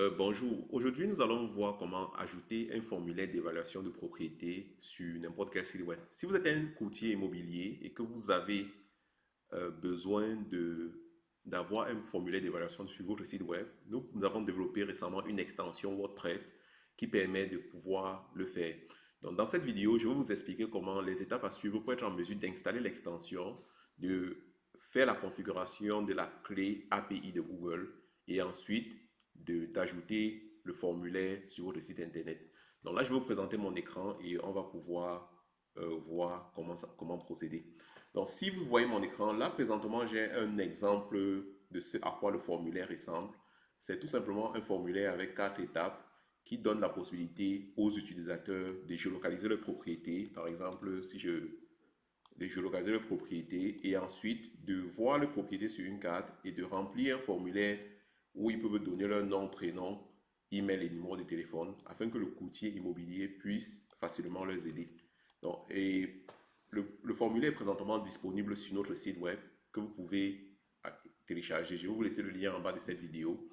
Euh, bonjour, aujourd'hui nous allons voir comment ajouter un formulaire d'évaluation de propriété sur n'importe quel site web. Si vous êtes un courtier immobilier et que vous avez euh, besoin d'avoir un formulaire d'évaluation sur votre site web, nous, nous, avons développé récemment une extension WordPress qui permet de pouvoir le faire. Dans cette vidéo, je vais vous expliquer comment les étapes à suivre pour être en mesure d'installer l'extension, de faire la configuration de la clé API de Google et ensuite d'ajouter le formulaire sur votre site internet. Donc là, je vais vous présenter mon écran et on va pouvoir euh, voir comment, comment procéder. Donc si vous voyez mon écran, là présentement, j'ai un exemple de ce à quoi le formulaire ressemble. C'est tout simplement un formulaire avec quatre étapes qui donne la possibilité aux utilisateurs de géolocaliser leur propriété. Par exemple, si je de géolocaliser leur propriété et ensuite de voir leur propriété sur une carte et de remplir un formulaire où ils peuvent donner leur nom, prénom, email et numéro de téléphone afin que le courtier immobilier puisse facilement les aider. Donc, et le, le, formulaire est présentement disponible sur notre site web que vous pouvez ah, télécharger. Je vais vous laisser le lien en bas de cette vidéo.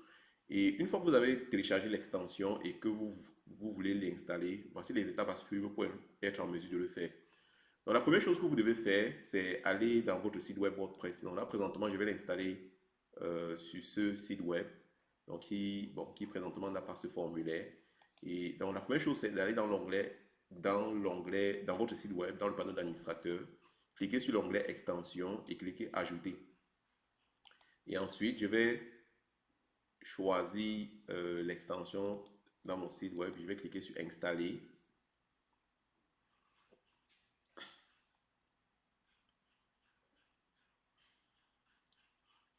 Et une fois que vous avez téléchargé l'extension et que vous, vous voulez l'installer, voici les étapes à suivre pour être en mesure de le faire. Donc, la première chose que vous devez faire, c'est aller dans votre site web WordPress. Donc là, présentement, je vais l'installer euh, sur ce site web, donc qui, bon, qui présentement n'a pas ce formulaire. Et donc la première chose, c'est d'aller dans l'onglet, dans l'onglet, dans votre site web, dans le panneau d'administrateur, cliquez sur l'onglet extension et cliquez ajouter. Et ensuite, je vais choisir euh, l'extension dans mon site web, je vais cliquer sur installer.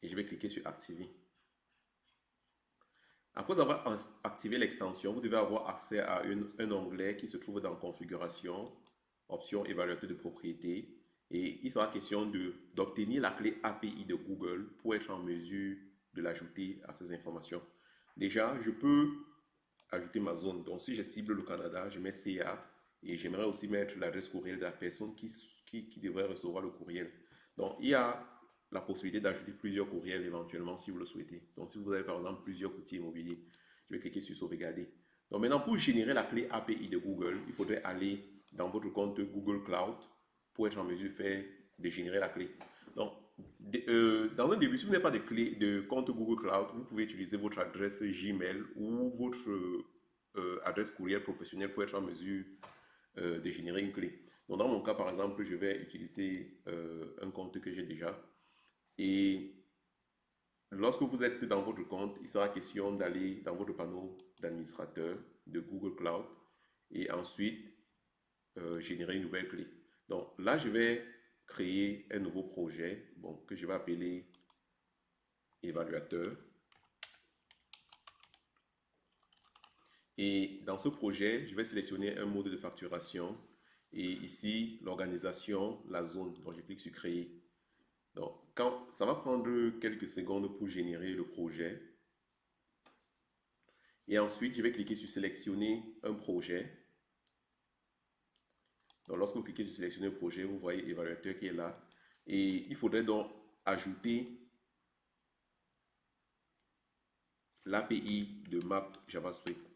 Je vais cliquer sur activer. Après avoir activé l'extension, vous devez avoir accès à un onglet qui se trouve dans configuration, option évaluateur de propriété et il sera question d'obtenir la clé API de Google pour être en mesure de l'ajouter à ces informations. Déjà, je peux ajouter ma zone. Donc, si je cible le Canada, je mets CA et j'aimerais aussi mettre l'adresse courriel de la personne qui, qui, qui devrait recevoir le courriel. Donc, il y a la possibilité d'ajouter plusieurs courriels éventuellement si vous le souhaitez. Donc, si vous avez par exemple plusieurs courtiers immobiliers, je vais cliquer sur sauvegarder. Donc, maintenant, pour générer la clé API de Google, il faudrait aller dans votre compte Google Cloud pour être en mesure de, faire, de générer la clé. Donc, euh, dans un début, si vous n'avez pas de clé de compte Google Cloud, vous pouvez utiliser votre adresse Gmail ou votre euh, adresse courriel professionnelle pour être en mesure euh, de générer une clé. Donc, dans mon cas, par exemple, je vais utiliser un compte que j'ai déjà. Et lorsque vous êtes dans votre compte, il sera question d'aller dans votre panneau d'administrateur de Google Cloud et ensuite euh, générer une nouvelle clé. Donc là, je vais créer un nouveau projet bon, que je vais appeler évaluateur. Et dans ce projet, je vais sélectionner un mode de facturation et ici, l'organisation, la zone. Donc, je clique sur créer. Donc, ça va prendre quelques secondes pour générer le projet. Et ensuite, je vais cliquer sur sélectionner un projet. Donc, lorsque vous cliquez sur sélectionner un projet, vous voyez l'évaluateur qui est là. Et il faudrait donc ajouter l'API de map JavaScript.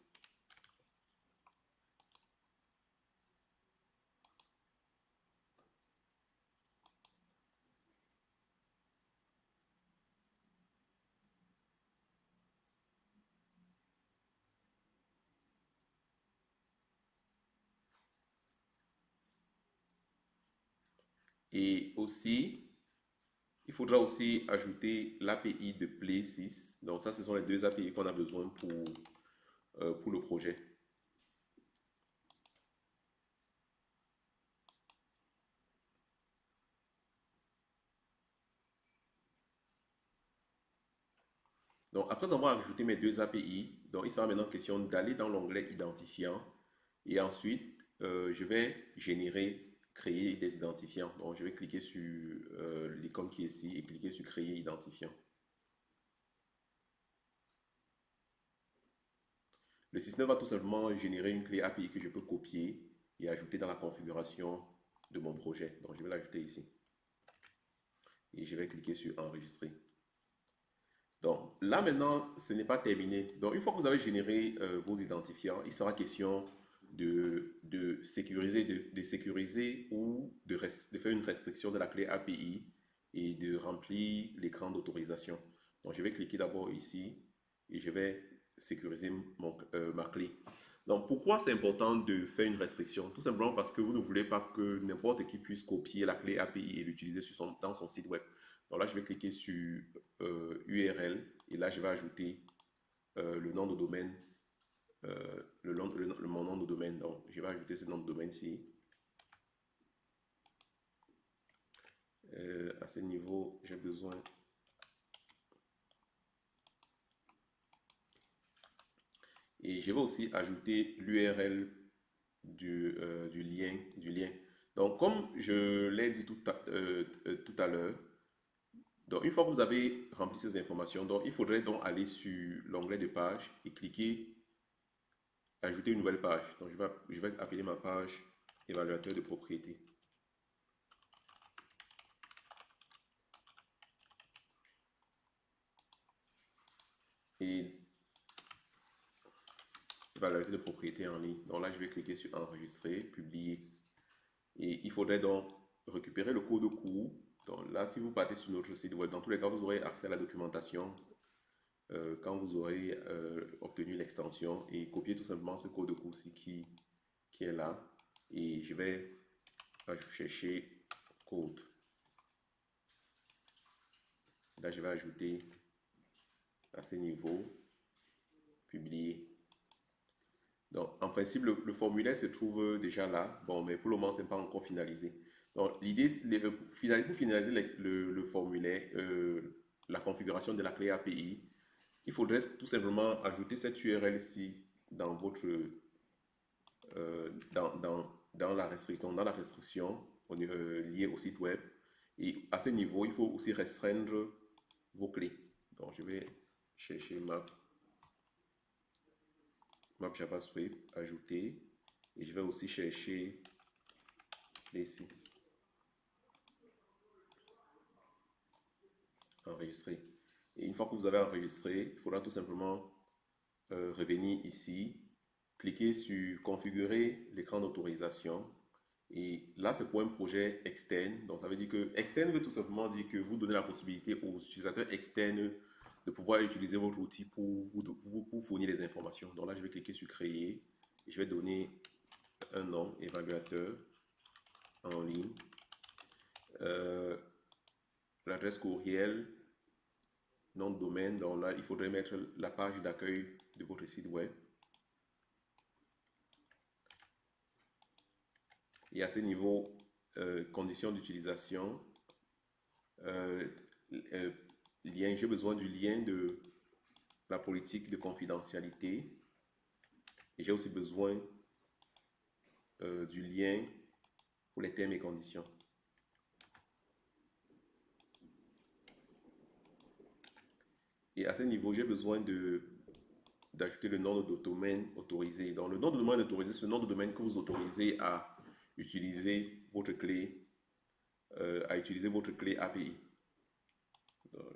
Et aussi, il faudra aussi ajouter l'API de Play 6. Donc ça, ce sont les deux API qu'on a besoin pour, euh, pour le projet. Donc, après avoir ajouté mes deux API, donc il sera maintenant question d'aller dans l'onglet identifiant et ensuite, euh, je vais générer créer des identifiants. Donc, je vais cliquer sur euh, l'icône qui est ici et cliquer sur créer identifiant. Le système va tout simplement générer une clé API que je peux copier et ajouter dans la configuration de mon projet. Donc, je vais l'ajouter ici. Et je vais cliquer sur enregistrer. Donc là maintenant, ce n'est pas terminé. Donc une fois que vous avez généré euh, vos identifiants, il sera question de, sécuriser, de, sécuriser ou de, de, faire une restriction de la clé API et de remplir l'écran d'autorisation. Donc je vais cliquer d'abord ici et je vais sécuriser mon, euh, ma clé. Donc pourquoi c'est important de faire une restriction? Tout simplement parce que vous ne voulez pas que n'importe qui puisse copier la clé API et l'utiliser dans son site web. Donc là, je vais cliquer sur URL euh, et là, je vais ajouter euh, le nom de domaine, euh, le, nom, le, mon nom de domaine. Donc, je vais ajouter ce nom de domaine-ci. à ce niveau, j'ai besoin Et je vais aussi ajouter l'URL du, du, lien, du lien. Donc, comme je l'ai dit tout à, tout à l'heure, donc, une fois que vous avez rempli ces informations, donc, il faudrait donc aller sur l'onglet de page et cliquer Ajouter une nouvelle page. Donc, je vais, appeler ma page évaluateur de propriété. Et évaluateur de propriété en ligne. Donc là, je vais cliquer sur enregistrer, publier. Et il faudrait donc récupérer le code cours donc là, si vous partez sur notre site web, dans tous les cas, vous aurez accès à la documentation euh, quand vous aurez euh, obtenu l'extension et copier tout simplement ce code de cours qui, qui est là. Et je vais chercher code. Là, je vais ajouter à ce niveau, publier. Donc, en principe, le, formulaire se trouve déjà là. Bon, mais pour le moment, ce n'est pas encore finalisé. Donc, l'idée, pour finaliser le, formulaire, euh, la configuration de la clé API, il faudrait tout simplement ajouter cette URL-ci dans votre, euh, dans, dans, dans, la restriction, dans la restriction euh, liée au site web. Et à ce niveau, il faut aussi restreindre vos clés. Donc, je vais chercher map, map JavaScript, ajouter, et je vais aussi chercher les sites. enregistrer. Une fois que vous avez enregistré, il faudra tout simplement euh, revenir ici, cliquer sur configurer l'écran d'autorisation. Et là, c'est pour un projet externe. Donc, ça veut dire que externe veut tout simplement dire que vous donnez la possibilité aux utilisateurs externes de pouvoir utiliser votre outil pour vous, fournir des informations. Donc là, je vais cliquer sur créer. Je vais donner un nom, évaluateur en ligne. Euh, l'adresse courriel, nom de domaine. Donc là, il faudrait mettre la page d'accueil de votre site web. Et à ce niveau, euh, conditions d'utilisation, euh, euh, j'ai besoin du lien de la politique de confidentialité. J'ai aussi besoin du lien pour les termes et conditions. Et à ce niveau, j'ai besoin d'ajouter le nom de domaine autorisé. Donc, le nom de domaine autorisé, c'est le nom de domaine que vous autorisez à utiliser votre clé, euh, à utiliser votre clé API.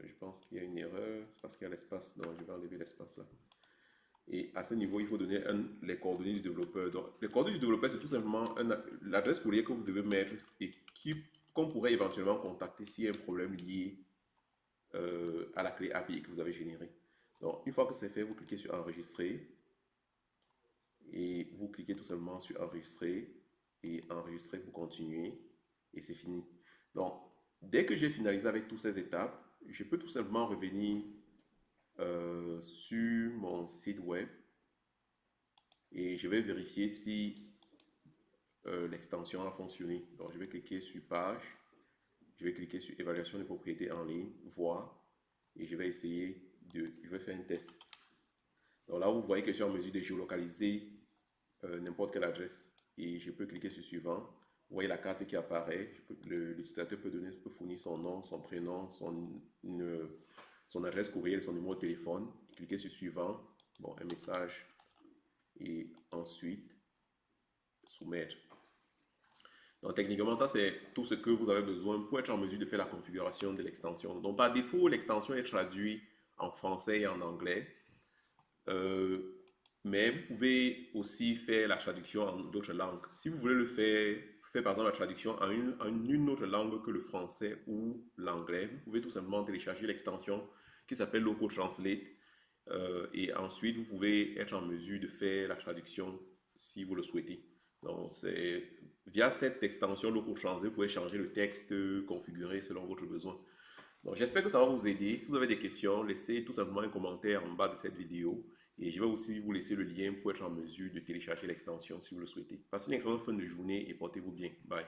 je pense qu'il y a une erreur, c'est parce qu'il y a l'espace. Donc, je vais enlever l'espace là. Et à ce niveau, il faut donner les coordonnées du développeur. Donc, les coordonnées du développeur, c'est tout simplement l'adresse courrier que vous devez mettre et qu'on pourrait éventuellement contacter s'il y a un problème lié euh, à la clé API que vous avez générée. Donc, une fois que c'est fait, vous cliquez sur enregistrer et vous cliquez tout simplement sur enregistrer et enregistrer pour continuer et c'est fini. Donc, dès que j'ai finalisé avec toutes ces étapes, je peux tout simplement revenir euh, sur mon site web et je vais vérifier si euh, l'extension a fonctionné. Donc, je vais cliquer sur page je vais cliquer sur évaluation des propriétés en ligne, voir, et je vais essayer de, je vais faire un test. Donc là, vous voyez que je suis en mesure de géolocaliser euh, n'importe quelle adresse et je peux cliquer sur suivant. Vous voyez la carte qui apparaît. L'utilisateur peut, peut fournir son nom, son prénom, son, son adresse courriel, son numéro de téléphone. Cliquez sur suivant. Bon, un message. Et ensuite, soumettre. Donc techniquement, ça c'est tout ce que vous avez besoin pour être en mesure de faire la configuration de l'extension. Donc par défaut, l'extension est traduite en français et en anglais. Euh, mais vous pouvez aussi faire la traduction en d'autres langues. Si vous voulez le faire, faire par exemple la traduction en une, autre langue que le français ou l'anglais, vous pouvez tout simplement télécharger l'extension qui s'appelle Loco Translate. Euh, et ensuite, vous pouvez être en mesure de faire la traduction si vous le souhaitez. Donc, c'est via cette extension Loco Translate, vous pouvez changer le texte, configurer selon votre besoin. Donc, j'espère que ça va vous aider. Si vous avez des questions, laissez tout simplement un commentaire en bas de cette vidéo. Et je vais aussi vous laisser le lien pour être en mesure de télécharger l'extension si vous le souhaitez. Passez une excellente fin de journée et portez-vous bien. Bye.